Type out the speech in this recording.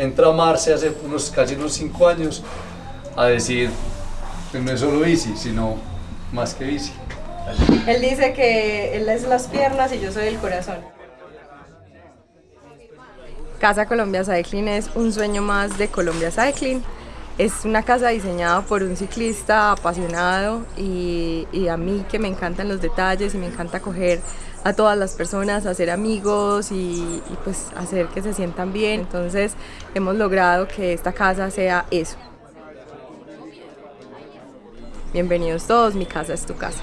entra a amarse hace unos, casi unos 5 años a decir, pues no es solo bici, sino más que bici. Él dice que él es las piernas y yo soy el corazón. Casa Colombia Cycling es un sueño más de Colombia Cycling. Es una casa diseñada por un ciclista apasionado y, a mí que me encantan los detalles y me encanta coger a todas las personas, hacer amigos y, y pues hacer que se sientan bien. Entonces hemos logrado que esta casa sea eso. Bienvenidos todos, mi casa es tu casa.